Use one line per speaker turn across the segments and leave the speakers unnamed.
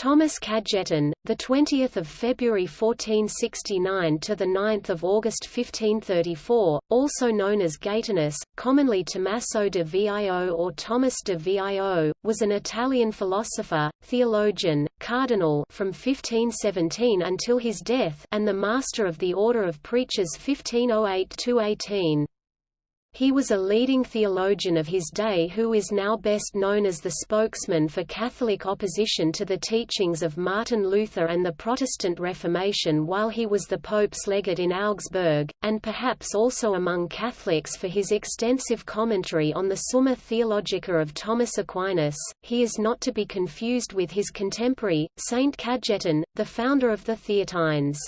Thomas Cajetan, the 20th of February 1469 to the 9th of August 1534, also known as Gaetanus, commonly Tommaso de Vio or Thomas de Vio, was an Italian philosopher, theologian, cardinal from 1517 until his death and the master of the Order of Preachers 1508–18. He was a leading theologian of his day who is now best known as the spokesman for Catholic opposition to the teachings of Martin Luther and the Protestant Reformation while he was the Pope's legate in Augsburg, and perhaps also among Catholics for his extensive commentary on the Summa Theologica of Thomas Aquinas. He is not to be confused with his contemporary, Saint Cajetan, the founder of the Theatines.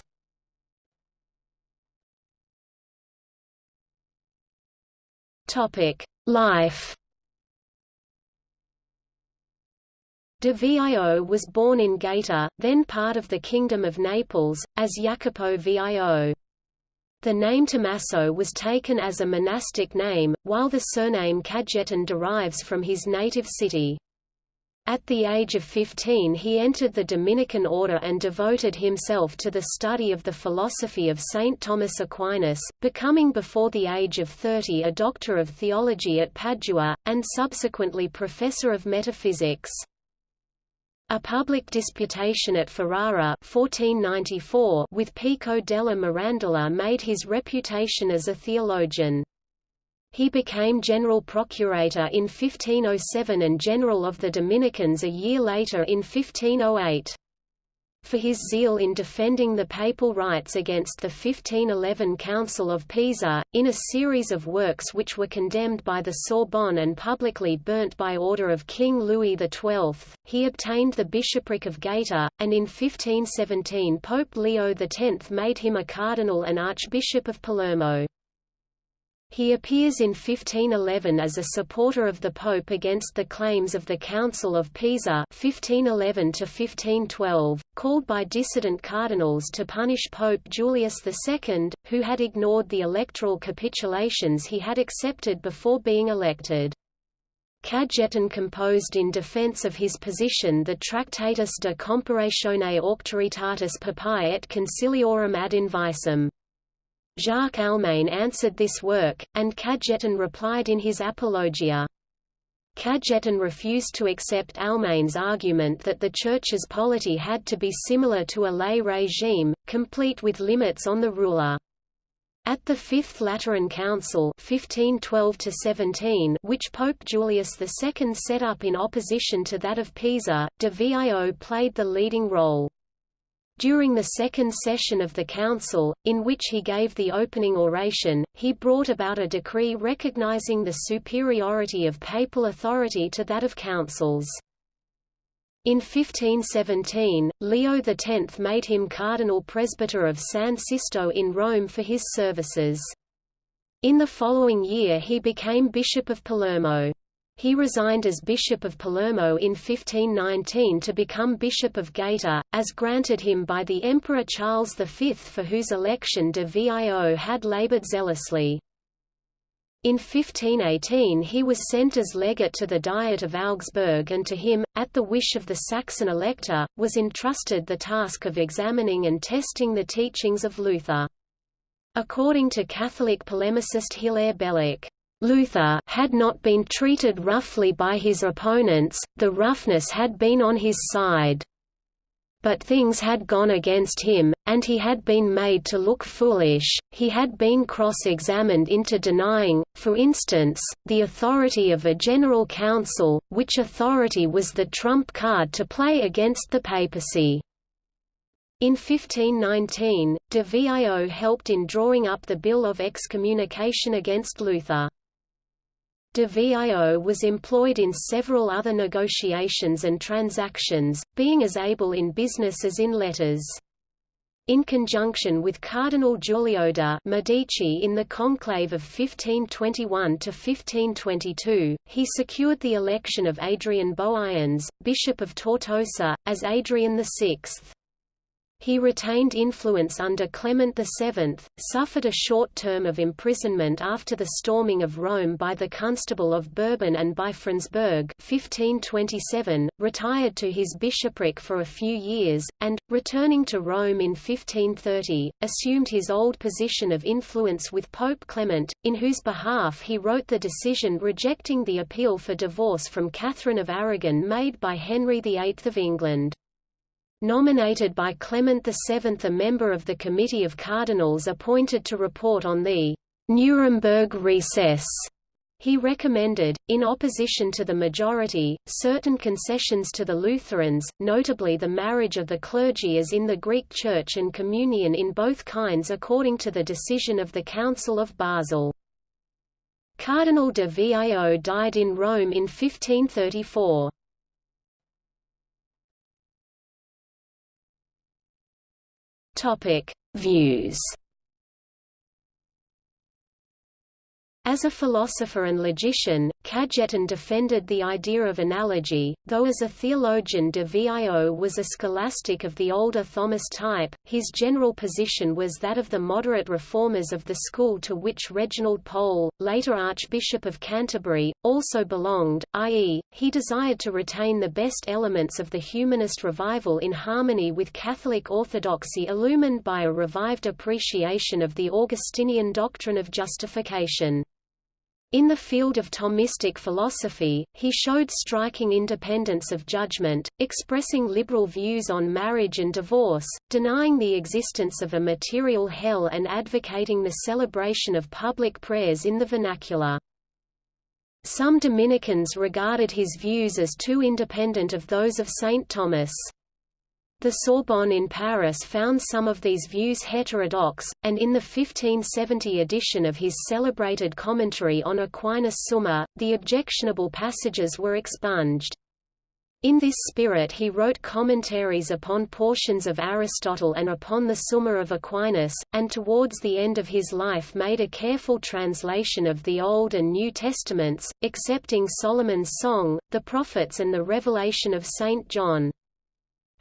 Life. De Vio was born in Gaeta, then part of the Kingdom of Naples, as Jacopo Vio. The name Tommaso was taken as a monastic name, while the surname Cajetan derives from his native city. At the age of 15 he entered the Dominican order and devoted himself to the study of the philosophy of Saint Thomas Aquinas, becoming before the age of 30 a doctor of theology at Padua, and subsequently professor of metaphysics. A public disputation at Ferrara 1494 with Pico della Mirandola made his reputation as a theologian. He became general procurator in 1507 and general of the Dominicans a year later in 1508. For his zeal in defending the papal rights against the 1511 Council of Pisa, in a series of works which were condemned by the Sorbonne and publicly burnt by order of King Louis XII, he obtained the bishopric of Gaeta, and in 1517 Pope Leo X made him a cardinal and archbishop of Palermo. He appears in 1511 as a supporter of the Pope against the claims of the Council of Pisa 1511 1512, called by dissident cardinals to punish Pope Julius II, who had ignored the electoral capitulations he had accepted before being elected. Cajetan composed in defense of his position the Tractatus de Comparatione Auctoritatis Papae et Conciliorum ad Invicem. Jacques Almain answered this work, and Cajetan replied in his Apologia. Cajetan refused to accept Almain's argument that the Church's polity had to be similar to a lay regime, complete with limits on the ruler. At the Fifth Lateran Council 1512 which Pope Julius II set up in opposition to that of Pisa, de Vio played the leading role. During the second session of the council, in which he gave the opening oration, he brought about a decree recognizing the superiority of papal authority to that of councils. In 1517, Leo X made him cardinal presbyter of San Sisto in Rome for his services. In the following year he became Bishop of Palermo. He resigned as Bishop of Palermo in 1519 to become Bishop of Gaeta, as granted him by the Emperor Charles V for whose election de Vio had labored zealously. In 1518 he was sent as legate to the Diet of Augsburg and to him, at the wish of the Saxon elector, was entrusted the task of examining and testing the teachings of Luther. According to Catholic polemicist Hilaire Belloc, Luther had not been treated roughly by his opponents, the roughness had been on his side. But things had gone against him, and he had been made to look foolish, he had been cross-examined into denying, for instance, the authority of a general council, which authority was the trump card to play against the papacy. In 1519, de Vio helped in drawing up the Bill of Excommunication against Luther. De Vio was employed in several other negotiations and transactions, being as able in business as in letters. In conjunction with Cardinal Giulio de' Medici in the conclave of 1521–1522, he secured the election of Adrian Boeyens, Bishop of Tortosa, as Adrian VI. He retained influence under Clement VII, suffered a short term of imprisonment after the storming of Rome by the Constable of Bourbon and by Frundsberg 1527, retired to his bishopric for a few years, and, returning to Rome in 1530, assumed his old position of influence with Pope Clement, in whose behalf he wrote the decision rejecting the appeal for divorce from Catherine of Aragon made by Henry VIII of England. Nominated by Clement VII a member of the Committee of Cardinals appointed to report on the Nuremberg recess, he recommended, in opposition to the majority, certain concessions to the Lutherans, notably the marriage of the clergy as in the Greek Church and communion in both kinds according to the decision of the Council of Basel. Cardinal de Vio died in Rome in 1534. Topic: Views. As a philosopher and logician, Cajetan defended the idea of analogy, though as a theologian de Vio was a scholastic of the older Thomas type, his general position was that of the moderate reformers of the school to which Reginald Pole, later Archbishop of Canterbury, also belonged, i.e., he desired to retain the best elements of the humanist revival in harmony with Catholic orthodoxy illumined by a revived appreciation of the Augustinian doctrine of justification. In the field of Thomistic philosophy, he showed striking independence of judgment, expressing liberal views on marriage and divorce, denying the existence of a material hell and advocating the celebration of public prayers in the vernacular. Some Dominicans regarded his views as too independent of those of St. Thomas. The Sorbonne in Paris found some of these views heterodox, and in the 1570 edition of his celebrated commentary on Aquinas Summa, the objectionable passages were expunged. In this spirit he wrote commentaries upon portions of Aristotle and upon the Summa of Aquinas, and towards the end of his life made a careful translation of the Old and New Testaments, excepting Solomon's Song, the Prophets and the Revelation of St. John.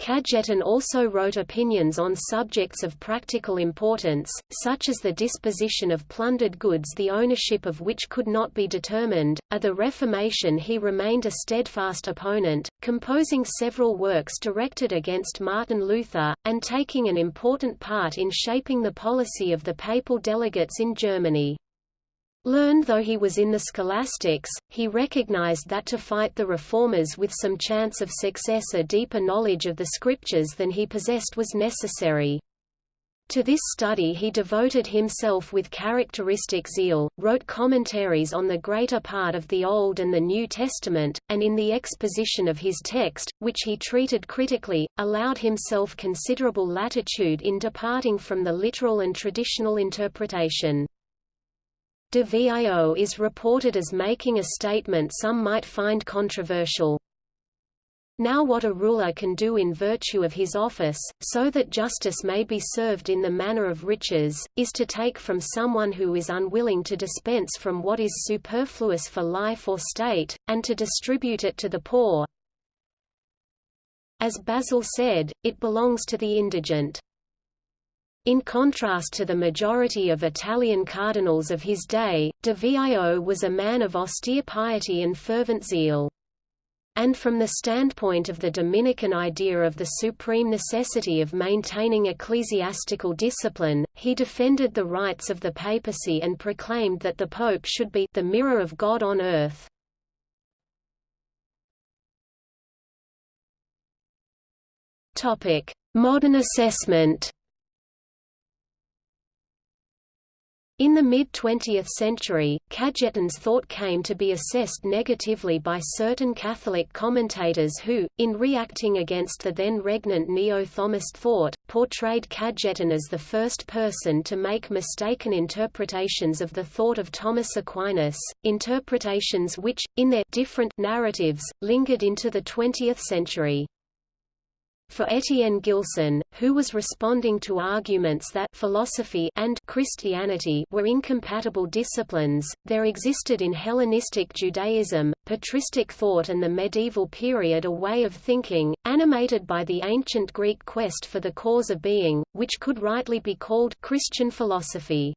Cajetan also wrote opinions on subjects of practical importance, such as the disposition of plundered goods the ownership of which could not be determined. Of the Reformation he remained a steadfast opponent, composing several works directed against Martin Luther, and taking an important part in shaping the policy of the papal delegates in Germany. Learned though he was in the scholastics, he recognized that to fight the reformers with some chance of success a deeper knowledge of the scriptures than he possessed was necessary. To this study he devoted himself with characteristic zeal, wrote commentaries on the greater part of the Old and the New Testament, and in the exposition of his text, which he treated critically, allowed himself considerable latitude in departing from the literal and traditional interpretation. De Vio is reported as making a statement some might find controversial. Now what a ruler can do in virtue of his office, so that justice may be served in the manner of riches, is to take from someone who is unwilling to dispense from what is superfluous for life or state, and to distribute it to the poor. As Basil said, it belongs to the indigent. In contrast to the majority of Italian cardinals of his day, de Vio was a man of austere piety and fervent zeal. And from the standpoint of the Dominican idea of the supreme necessity of maintaining ecclesiastical discipline, he defended the rights of the papacy and proclaimed that the pope should be the mirror of God on earth. Modern assessment In the mid-20th century, Cajetan's thought came to be assessed negatively by certain Catholic commentators who, in reacting against the then regnant neo-Thomist thought, portrayed Cajetan as the first person to make mistaken interpretations of the thought of Thomas Aquinas, interpretations which, in their different narratives, lingered into the 20th century. For Etienne Gilson, who was responding to arguments that philosophy and Christianity were incompatible disciplines, there existed in Hellenistic Judaism, patristic thought and the medieval period a way of thinking, animated by the ancient Greek quest for the cause of being, which could rightly be called Christian philosophy.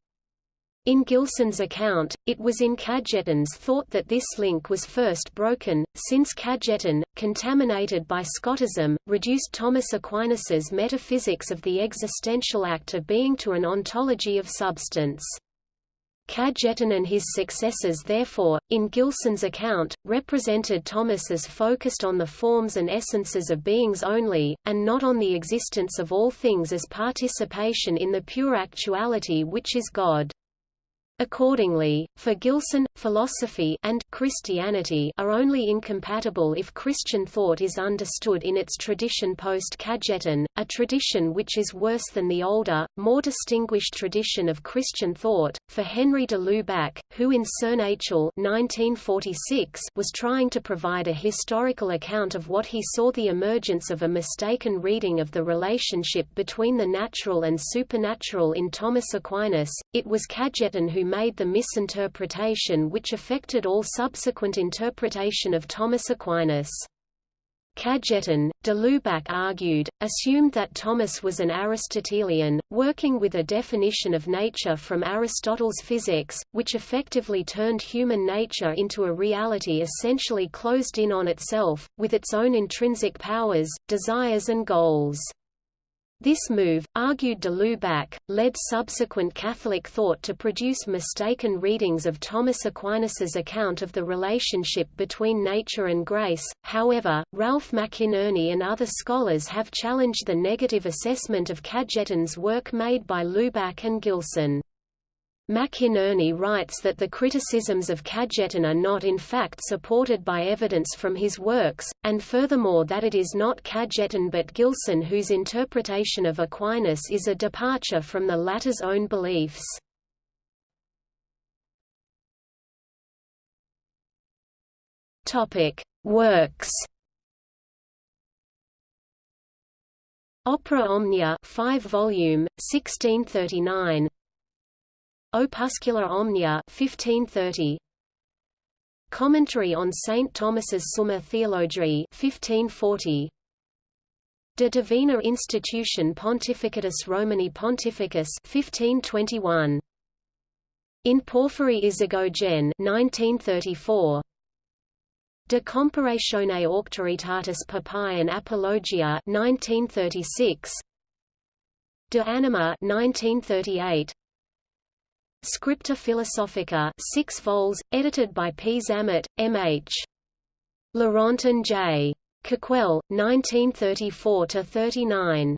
In Gilson's account, it was in Cajetan's thought that this link was first broken, since Cajetan, contaminated by Scotism, reduced Thomas Aquinas's metaphysics of the existential act of being to an ontology of substance. Cajetan and his successors therefore, in Gilson's account, represented Thomas as focused on the forms and essences of beings only, and not on the existence of all things as participation in the pure actuality which is God. Accordingly, for Gilson, philosophy and Christianity are only incompatible if Christian thought is understood in its tradition post-Cajetan, a tradition which is worse than the older, more distinguished tradition of Christian thought. For Henri de Lubac, who in Surnaturel 1946 was trying to provide a historical account of what he saw the emergence of a mistaken reading of the relationship between the natural and supernatural in Thomas Aquinas, it was Cajetan who made the misinterpretation which affected all subsequent interpretation of Thomas Aquinas. Cajetan, de Lubac argued, assumed that Thomas was an Aristotelian, working with a definition of nature from Aristotle's physics, which effectively turned human nature into a reality essentially closed in on itself, with its own intrinsic powers, desires and goals. This move, argued de Lubac, led subsequent Catholic thought to produce mistaken readings of Thomas Aquinas's account of the relationship between nature and grace. However, Ralph McInerny and other scholars have challenged the negative assessment of Cajetan's work made by Lubac and Gilson. McInerny writes that the criticisms of Cajetan are not in fact supported by evidence from his works, and furthermore that it is not Cajetan but Gilson whose interpretation of Aquinas is a departure from the latter's own beliefs. Works Opera Omnia 5 volume 1639 Opuscula Omnia 1530 Commentary on St. Thomas's Summa Theologiae 1540 De Divina Institution Pontificatus Romani Pontificis 1521 In Porphyry Isagogen 1934 De Comparatione Auctoritatis Papae and Apologia 1936 De Anima 1938 Scripta Philosophica 6 vols, edited by P. Zammit, M.H. Laurent and J. Coquelle, 1934–39.